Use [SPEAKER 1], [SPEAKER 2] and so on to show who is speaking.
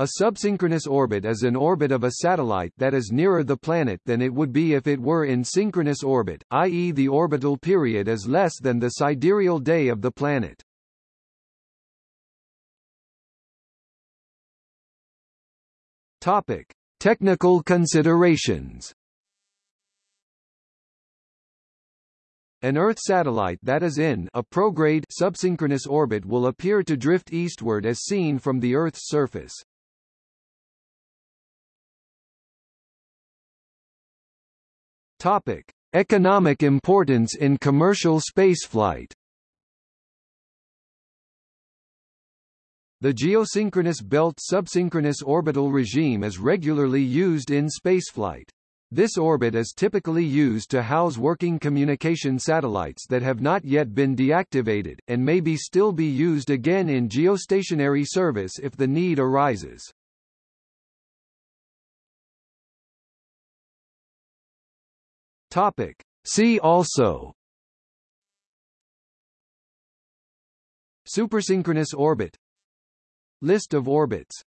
[SPEAKER 1] A subsynchronous orbit is an orbit of a satellite that is nearer the planet than it would be if it were in synchronous orbit, i.e. the orbital period is less than the sidereal day of the planet. Topic: Technical considerations. An Earth satellite that is in a prograde subsynchronous orbit will appear to drift eastward as seen from the Earth's surface. Topic: Economic importance in commercial spaceflight. The geosynchronous belt subsynchronous orbital regime is regularly used in spaceflight. This orbit is typically used to house working communication satellites that have not yet been deactivated, and may be still be used again in geostationary service if the need arises. Topic. See also. Supersynchronous orbit. List of orbits